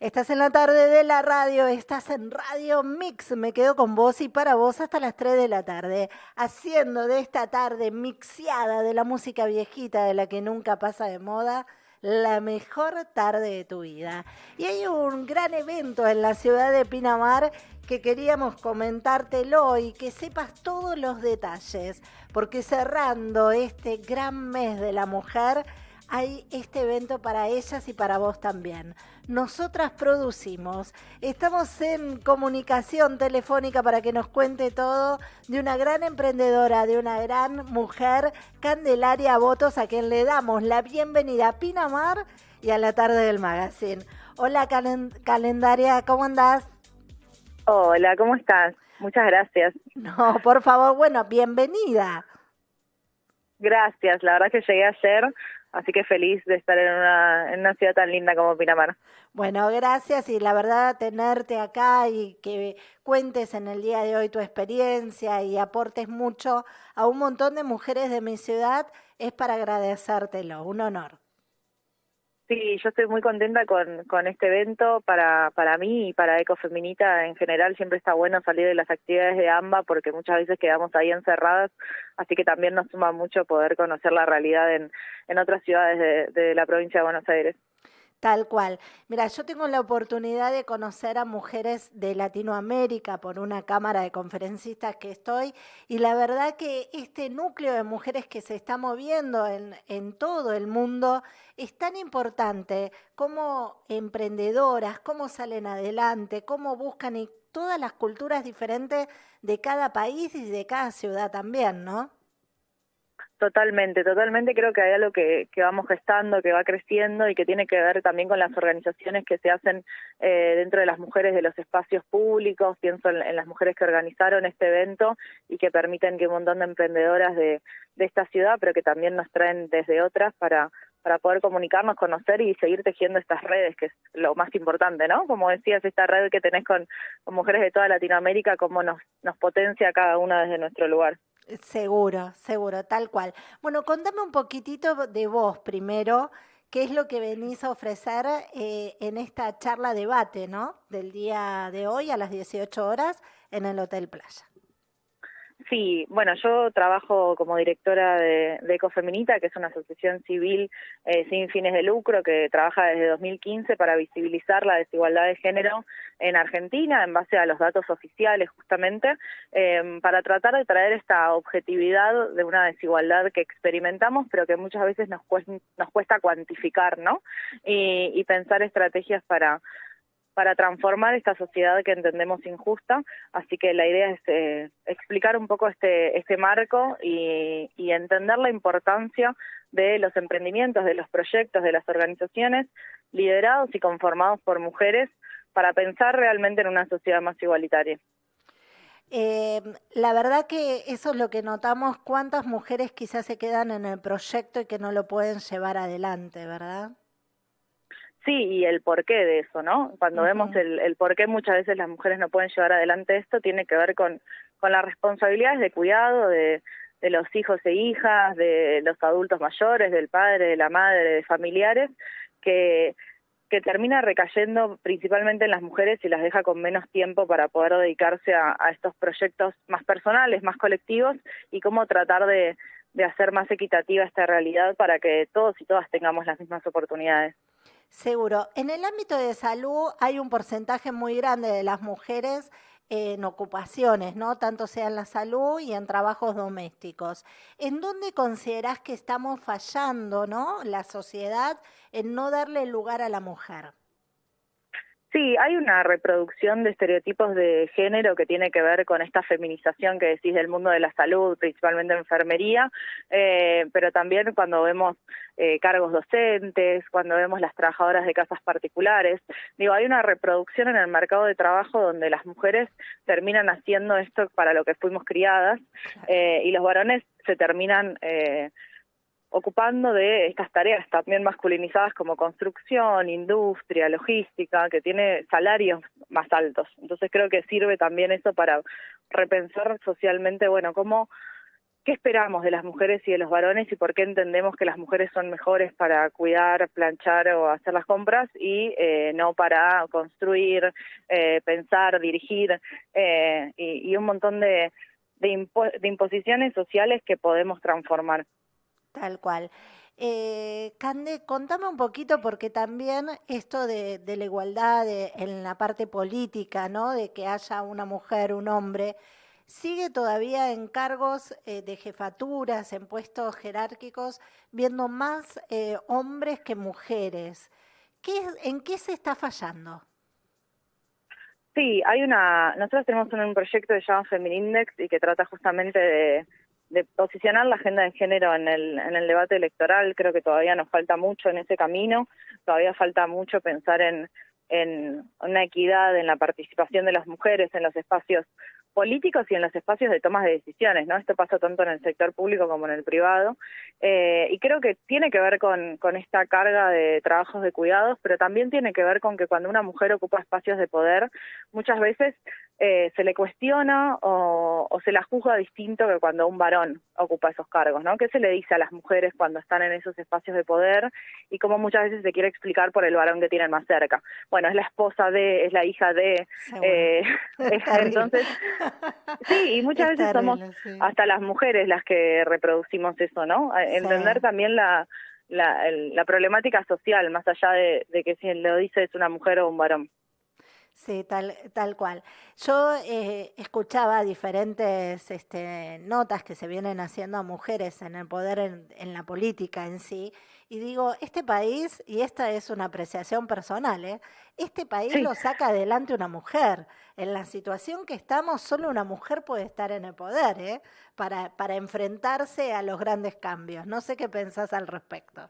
Estás en la tarde de la radio, estás en Radio Mix. Me quedo con vos y para vos hasta las 3 de la tarde, haciendo de esta tarde mixiada de la música viejita de la que nunca pasa de moda, la mejor tarde de tu vida. Y hay un gran evento en la ciudad de Pinamar que queríamos comentártelo y que sepas todos los detalles, porque cerrando este gran mes de la mujer, hay este evento para ellas y para vos también. Nosotras producimos. Estamos en comunicación telefónica para que nos cuente todo de una gran emprendedora, de una gran mujer, Candelaria Votos, a quien le damos la bienvenida a Pinamar y a la tarde del magazine. Hola Calendaria, ¿cómo andás? Hola, ¿cómo estás? Muchas gracias. No, por favor, bueno, bienvenida. Gracias, la verdad que llegué ayer Así que feliz de estar en una, en una ciudad tan linda como Pinamar. Bueno, gracias y la verdad tenerte acá y que cuentes en el día de hoy tu experiencia y aportes mucho a un montón de mujeres de mi ciudad es para agradecértelo, un honor. Sí, yo estoy muy contenta con, con este evento. Para, para mí y para Ecofeminita en general siempre está bueno salir de las actividades de AMBA porque muchas veces quedamos ahí encerradas, así que también nos suma mucho poder conocer la realidad en, en otras ciudades de la provincia de Buenos Aires. Tal cual. Mira, yo tengo la oportunidad de conocer a mujeres de Latinoamérica por una cámara de conferencistas que estoy y la verdad que este núcleo de mujeres que se está moviendo en, en todo el mundo es tan importante como emprendedoras, cómo salen adelante, cómo buscan y todas las culturas diferentes de cada país y de cada ciudad también, ¿no? Totalmente, totalmente creo que hay algo que, que vamos gestando, que va creciendo y que tiene que ver también con las organizaciones que se hacen eh, dentro de las mujeres de los espacios públicos. Pienso en, las mujeres que organizaron este evento y que permiten que un montón de emprendedoras de, esta ciudad, pero que también nos traen desde otras para para poder comunicarnos, conocer y seguir tejiendo estas redes, que es lo más importante, ¿no? Como decías, esta red que tenés con, con mujeres de toda Latinoamérica, cómo nos, nos potencia cada una desde nuestro lugar. Seguro, seguro, tal cual. Bueno, contame un poquitito de vos primero, qué es lo que venís a ofrecer eh, en esta charla debate, ¿no? Del día de hoy a las 18 horas en el Hotel Playa. Sí, bueno, yo trabajo como directora de, Ecofeminita, que es una asociación civil eh, sin fines de lucro que trabaja desde 2015 para visibilizar la desigualdad de género en Argentina en base a los datos oficiales justamente, eh, para tratar de traer esta objetividad de una desigualdad que experimentamos, pero que muchas veces nos cuesta, nos cuesta cuantificar, ¿no? y pensar estrategias para para transformar esta sociedad que entendemos injusta. Así que la idea es eh, explicar un poco este, este marco y, y entender la importancia de los emprendimientos, de los proyectos, de las organizaciones liderados y conformados por mujeres para pensar realmente en una sociedad más igualitaria. Eh, la verdad que eso es lo que notamos, cuántas mujeres quizás se quedan en el proyecto y que no lo pueden llevar adelante, ¿verdad? Sí, y el porqué de eso, ¿no? Cuando vemos el, el por qué muchas veces las mujeres no pueden llevar adelante esto, tiene que ver con, con las responsabilidades de cuidado de, de los hijos e hijas, de los adultos mayores, del padre, de la madre, de familiares, que, que termina recayendo principalmente en las mujeres y las deja con menos tiempo para poder dedicarse a, a estos proyectos más personales, más colectivos, y cómo tratar de, de hacer más equitativa esta realidad para que todos y todas tengamos las mismas oportunidades. Seguro. En el ámbito de salud hay un porcentaje muy grande de las mujeres en ocupaciones, ¿no? Tanto sea en la salud y en trabajos domésticos. ¿En dónde considerás que estamos fallando, ¿no? La sociedad en no darle lugar a la mujer. Sí, hay una reproducción de estereotipos de género que tiene que ver con esta feminización que decís del mundo de la salud, principalmente enfermería, eh, pero también cuando vemos eh, cargos docentes, cuando vemos las trabajadoras de casas particulares. Digo, hay una reproducción en el mercado de trabajo donde las mujeres terminan haciendo esto para lo que fuimos criadas eh, y los varones se terminan eh, ocupando de estas tareas también masculinizadas como construcción, industria, logística, que tiene salarios más altos. Entonces creo que sirve también eso para repensar socialmente, bueno, cómo qué esperamos de las mujeres y de los varones y por qué entendemos que las mujeres son mejores para cuidar, planchar o hacer las compras y eh, no para construir, eh, pensar, dirigir eh, y, un montón de, imposiciones sociales que podemos transformar. Tal cual. Eh, Cande, contame un poquito porque también esto de, la igualdad en la parte política, ¿no? De que haya una mujer, un hombre, sigue todavía en cargos eh, de jefaturas, en puestos jerárquicos, viendo más eh, hombres que mujeres. ¿Qué, ¿En qué se está fallando? Sí, hay una. Nosotros tenemos un, proyecto que se llama Feminindex y que trata justamente de, de posicionar la agenda de género en el, en el debate electoral. Creo que todavía nos falta mucho en ese camino. Todavía falta mucho pensar en, una equidad en la participación de las mujeres en los espacios políticos y en los espacios de tomas de decisiones, ¿no? Esto pasa tanto en el sector público como en el privado, eh, y creo que tiene que ver con, con esta carga de trabajos de cuidados, pero también tiene que ver con que cuando una mujer ocupa espacios de poder, muchas veces eh, se le cuestiona o, se la juzga distinto que cuando un varón ocupa esos cargos, ¿no? ¿Qué se le dice a las mujeres cuando están en esos espacios de poder y cómo muchas veces se quiere explicar por el varón que tienen más cerca? Bueno, es la esposa de, es la hija de, eh, entonces, sí, y muchas veces somos hasta las mujeres las que reproducimos eso, ¿no? Entender también la, la, problemática social, más allá de, de que si lo dice es una mujer o un varón. Sí, tal, tal cual. Yo eh, escuchaba diferentes este, notas que se vienen haciendo a mujeres en el poder, en, la política en sí, y digo, este país, y esta es una apreciación personal, ¿eh? este país lo saca adelante una mujer. En la situación que estamos, solo una mujer puede estar en el poder ¿eh? para, para enfrentarse a los grandes cambios. No sé qué pensás al respecto.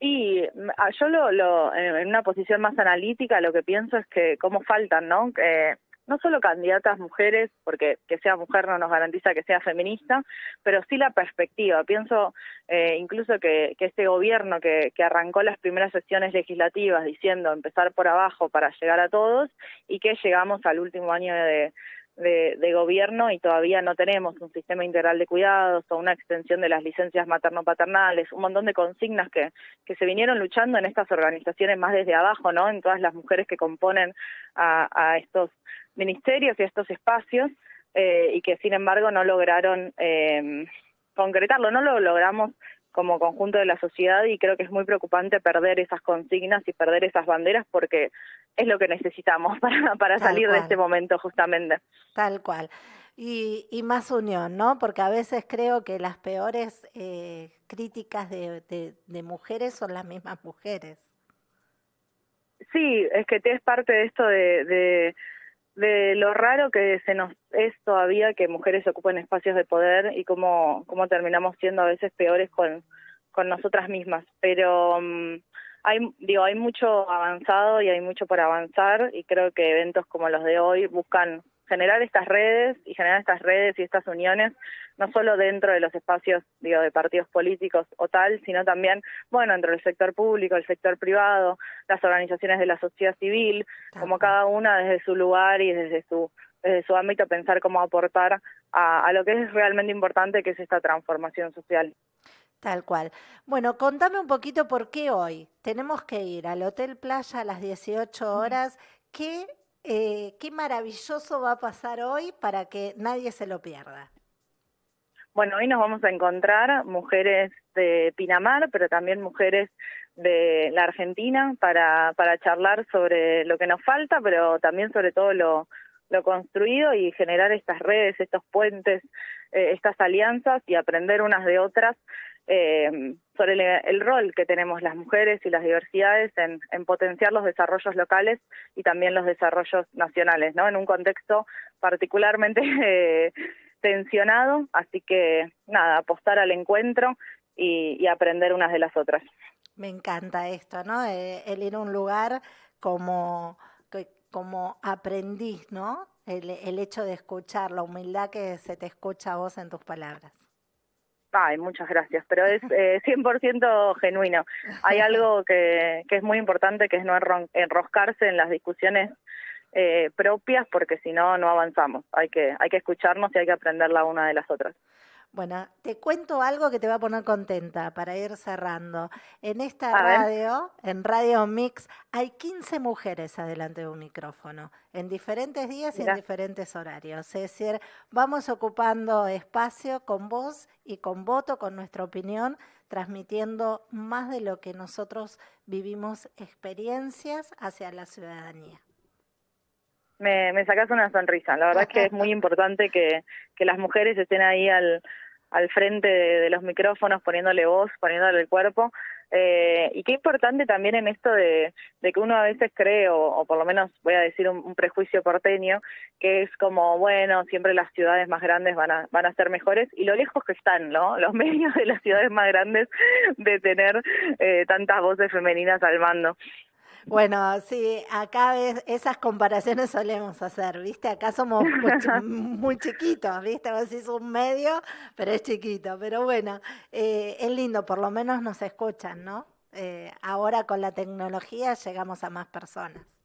Y mm, ah, yo lo, lo, en una posición más analítica lo que pienso es que cómo faltan, ¿no? Eh, no solo candidatas mujeres, porque que sea mujer no nos garantiza que sea feminista, pero sí la perspectiva. Pienso eh, incluso que, que este gobierno que, que arrancó las primeras sesiones legislativas diciendo empezar por abajo para llegar a todos y que llegamos al último año de, de, gobierno y todavía no tenemos un sistema integral de cuidados o una extensión de las licencias materno-paternales, un montón de consignas que, que se vinieron luchando en estas organizaciones más desde abajo, ¿no? En todas las mujeres que componen a, a estos ministerios y a estos espacios eh, y que sin embargo no lograron eh, concretarlo, no lo logramos como conjunto de la sociedad y creo que es muy preocupante perder esas consignas y perder esas banderas porque es lo que necesitamos para, para salir de este momento justamente. Tal cual. Y, y, más unión, ¿no? Porque a veces creo que las peores eh, críticas de, de, mujeres son las mismas mujeres. Sí, es que es parte de esto de, de, de, lo raro que se nos es todavía que mujeres ocupen espacios de poder y cómo, cómo terminamos siendo a veces peores con, con nosotras mismas. Pero mm, hay, digo, hay mucho avanzado y hay mucho por avanzar y creo que eventos como los de hoy buscan generar estas redes y generar estas redes y estas uniones no solo dentro de los espacios digo de partidos políticos o tal sino también bueno entre el sector público el sector privado las organizaciones de la sociedad civil como cada una desde su lugar y desde su desde su ámbito pensar cómo aportar a, a lo que es realmente importante que es esta transformación social Tal cual. Bueno, contame un poquito por qué hoy tenemos que ir al Hotel Playa a las 18 horas. ¿Qué, eh, qué maravilloso va a pasar hoy para que nadie se lo pierda? Bueno, hoy nos vamos a encontrar mujeres de Pinamar, pero también mujeres de la Argentina para, para charlar sobre lo que nos falta, pero también sobre todo lo, lo construido y generar estas redes, estos puentes, eh, estas alianzas y aprender unas de otras eh, sobre el, rol que tenemos las mujeres y las diversidades en, potenciar los desarrollos locales y también los desarrollos nacionales, ¿no? En un contexto particularmente eh, tensionado, así que nada, apostar al encuentro y, aprender unas de las otras. Me encanta esto, ¿no? Eh, el ir a un lugar como, como aprendiz, ¿no? El, el hecho de escuchar, la humildad que se te escucha a vos en tus palabras. Ay, muchas gracias, pero es eh, 100% genuino. Hay algo que, que es muy importante, que es no enroscarse en las discusiones eh, propias, porque si no, no avanzamos. Hay que, hay que escucharnos y hay que aprender la una de las otras. Bueno, te cuento algo que te va a poner contenta para ir cerrando. En esta radio, en Radio Mix, hay 15 mujeres adelante de un micrófono, en diferentes días y en diferentes horarios. Es decir, vamos ocupando espacio con voz y con voto, con nuestra opinión, transmitiendo más de lo que nosotros vivimos experiencias hacia la ciudadanía. Me, me sacas una sonrisa. La verdad es que es muy importante que, que las mujeres estén ahí al, al frente de, los micrófonos, poniéndole voz, poniéndole el cuerpo. Eh, y qué importante también en esto de, de que uno a veces cree, o, por lo menos voy a decir un, prejuicio porteño, que es como, bueno, siempre las ciudades más grandes van a, van a ser mejores, y lo lejos que están, ¿no? Los medios de las ciudades más grandes de tener eh, tantas voces femeninas al mando. Bueno, sí, acá esas comparaciones solemos hacer, ¿viste? Acá somos muy, chiquitos, ¿viste? Vos decís un medio, pero es chiquito. Pero bueno, eh, es lindo, por lo menos nos escuchan, ¿no? Eh, ahora con la tecnología llegamos a más personas.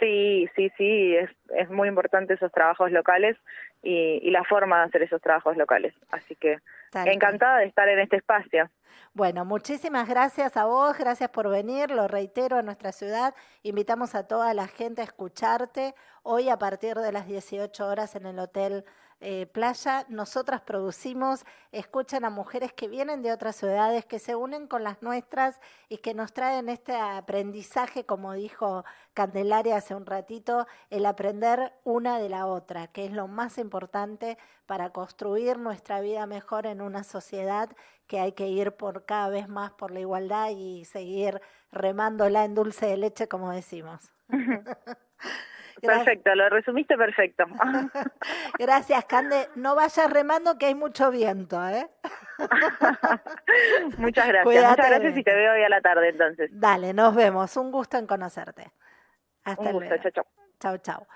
Sí, sí, sí, es, es muy importante esos trabajos locales y, y la forma de hacer esos trabajos locales. Así que encantada de estar en este espacio. Bueno, muchísimas gracias a vos, gracias por venir, lo reitero a nuestra ciudad, invitamos a toda la gente a escucharte hoy a partir de las 18 horas en el Hotel eh, playa, nosotras producimos, escuchan a mujeres que vienen de otras ciudades, que se unen con las nuestras y que nos traen este aprendizaje, como dijo Candelaria hace un ratito, el aprender una de la otra, que es lo más importante para construir nuestra vida mejor en una sociedad que hay que ir por cada vez más por la igualdad y seguir remándola en dulce de leche, como decimos. Perfecto, lo resumiste perfecto. Gracias, Cande. No vayas remando que hay mucho viento, ¿eh? Muchas gracias. Muchas gracias y te veo hoy a la tarde entonces. Dale, nos vemos. Un gusto en conocerte. Hasta luego. Chao, chao. Chao, chao.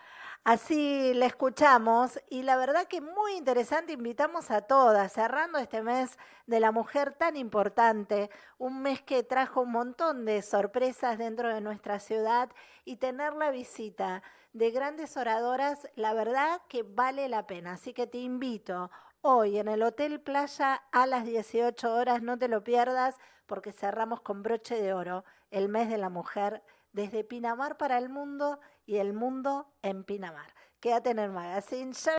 Así le escuchamos y la verdad que muy interesante, invitamos a todas, cerrando este mes de la mujer tan importante, un mes que trajo un montón de sorpresas dentro de nuestra ciudad y tener la visita de grandes oradoras, la verdad que vale la pena. Así que te invito hoy en el Hotel Playa a las 18 horas, no te lo pierdas porque cerramos con broche de oro el mes de la mujer desde Pinamar para el mundo y el mundo en Pinamar. Quédate en el magazine.